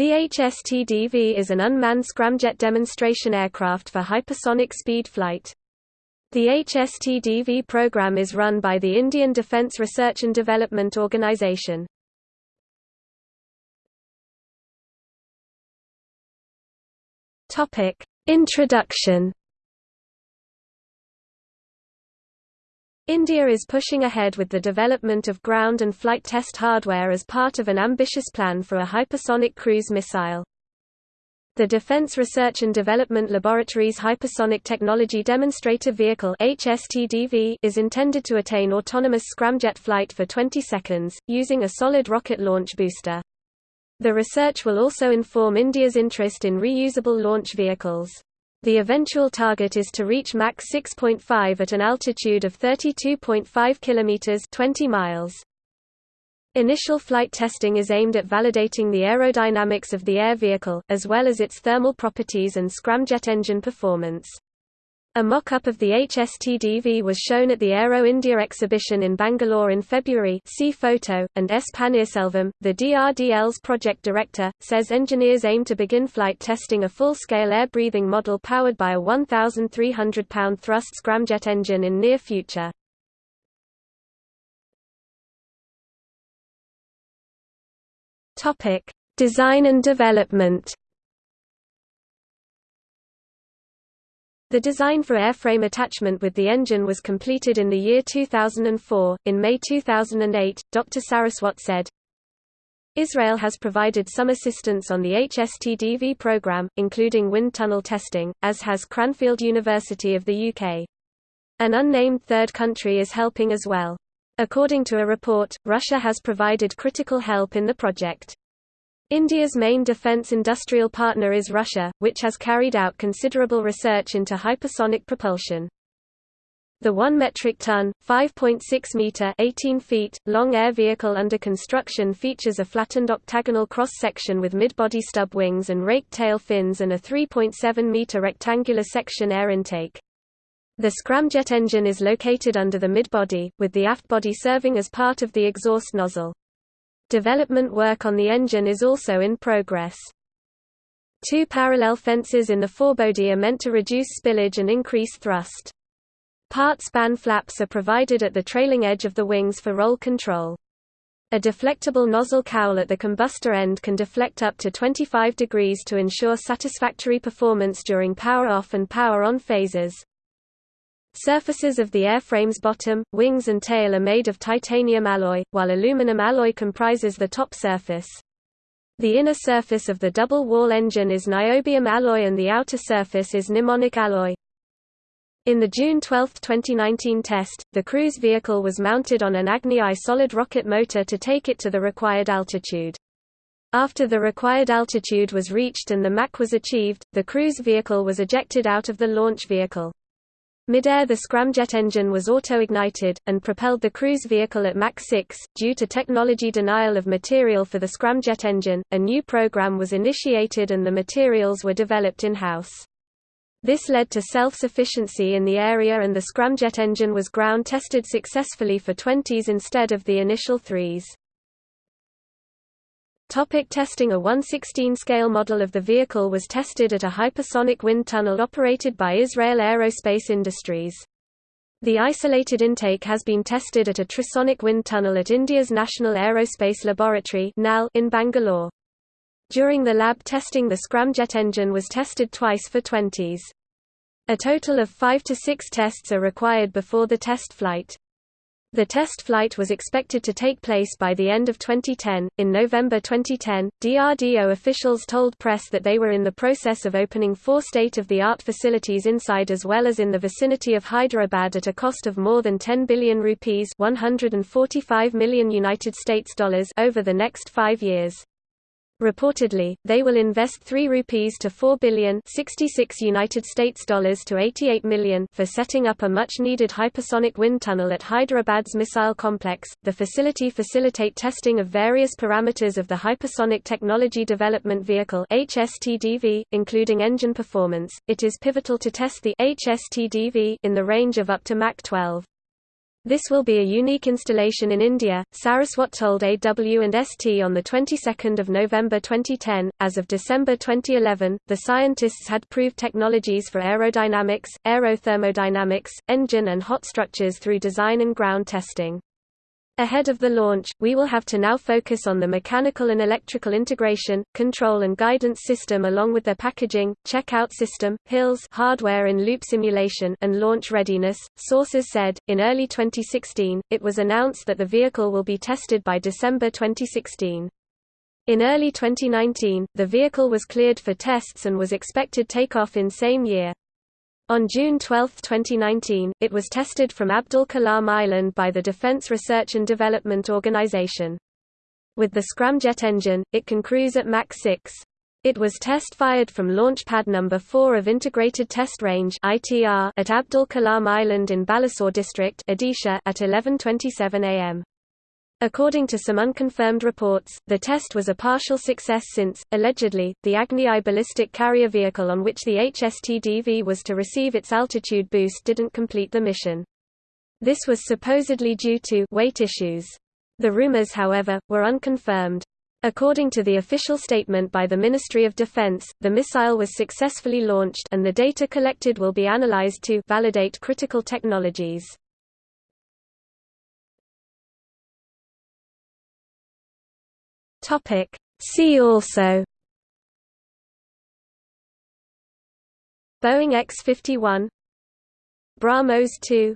The HSTDV is an unmanned scramjet demonstration aircraft for hypersonic speed flight. The HSTDV program is run by the Indian Defence Research and Development Organisation. Introduction India is pushing ahead with the development of ground and flight test hardware as part of an ambitious plan for a hypersonic cruise missile. The Defense Research and Development Laboratory's Hypersonic Technology Demonstrator Vehicle is intended to attain autonomous scramjet flight for 20 seconds, using a solid rocket launch booster. The research will also inform India's interest in reusable launch vehicles. The eventual target is to reach Mach 6.5 at an altitude of 32.5 km 20 miles. Initial flight testing is aimed at validating the aerodynamics of the air vehicle, as well as its thermal properties and scramjet engine performance. A mock-up of the HSTDV was shown at the Aero India exhibition in Bangalore in February see photo, and S. Panneerselvam, the DRDL's project director, says engineers aim to begin flight testing a full-scale air-breathing model powered by a 1,300-pound thrust scramjet engine in near future. Design and development The design for airframe attachment with the engine was completed in the year 2004. In May 2008, Dr. Saraswat said, Israel has provided some assistance on the HSTDV program, including wind tunnel testing, as has Cranfield University of the UK. An unnamed third country is helping as well. According to a report, Russia has provided critical help in the project. India's main defence industrial partner is Russia, which has carried out considerable research into hypersonic propulsion. The 1 metric ton, 5.6 meter (18 feet) long air vehicle under construction features a flattened octagonal cross-section with mid-body stub wings and raked tail fins and a 3.7 meter rectangular section air intake. The scramjet engine is located under the mid-body, with the aft body serving as part of the exhaust nozzle. Development work on the engine is also in progress. Two parallel fences in the forebody are meant to reduce spillage and increase thrust. Part span flaps are provided at the trailing edge of the wings for roll control. A deflectable nozzle cowl at the combustor end can deflect up to 25 degrees to ensure satisfactory performance during power off and power on phases. Surfaces of the airframe's bottom, wings and tail are made of titanium alloy, while aluminum alloy comprises the top surface. The inner surface of the double-wall engine is niobium alloy and the outer surface is nimonic alloy. In the June 12, 2019 test, the cruise vehicle was mounted on an Agni I solid rocket motor to take it to the required altitude. After the required altitude was reached and the Mach was achieved, the cruise vehicle was ejected out of the launch vehicle. Mid-air the scramjet engine was auto-ignited, and propelled the cruise vehicle at Mach 6. Due to technology denial of material for the scramjet engine, a new program was initiated and the materials were developed in-house. This led to self-sufficiency in the area and the scramjet engine was ground-tested successfully for 20s instead of the initial 3s. Topic testing A 116 scale model of the vehicle was tested at a hypersonic wind tunnel operated by Israel Aerospace Industries. The isolated intake has been tested at a trisonic wind tunnel at India's National Aerospace Laboratory in Bangalore. During the lab testing the scramjet engine was tested twice for 20s. A total of 5 to 6 tests are required before the test flight. The test flight was expected to take place by the end of 2010. In November 2010, DRDO officials told press that they were in the process of opening four state of the art facilities inside as well as in the vicinity of Hyderabad at a cost of more than 10 billion rupees, 145 million United States dollars over the next 5 years. Reportedly, they will invest 3 rupees to 4 billion 66 United States dollars to 88 million for setting up a much-needed hypersonic wind tunnel at Hyderabad's missile complex. The facility facilitate testing of various parameters of the Hypersonic Technology Development Vehicle (HSTDV), including engine performance. It is pivotal to test the HSTDV in the range of up to Mach 12. This will be a unique installation in India, Saraswat told AW and ST on the 22nd of November 2010. As of December 2011, the scientists had proved technologies for aerodynamics, aerothermodynamics, engine and hot structures through design and ground testing. Ahead of the launch, we will have to now focus on the mechanical and electrical integration, control and guidance system along with their packaging, checkout system, hills hardware in loop simulation and launch readiness. Sources said, in early 2016, it was announced that the vehicle will be tested by December 2016. In early 2019, the vehicle was cleared for tests and was expected takeoff in same year. On June 12, 2019, it was tested from Abdul Kalam Island by the Defense Research and Development Organization. With the scramjet engine, it can cruise at Mach 6. It was test-fired from Launch Pad No. 4 of Integrated Test Range at Abdul Kalam Island in Balasore District at 11.27 am. According to some unconfirmed reports, the test was a partial success since, allegedly, the Agni I ballistic carrier vehicle on which the HSTDV was to receive its altitude boost didn't complete the mission. This was supposedly due to weight issues. The rumors however, were unconfirmed. According to the official statement by the Ministry of Defense, the missile was successfully launched and the data collected will be analyzed to validate critical technologies. Topic. See also. Boeing X-51 BrahMos 2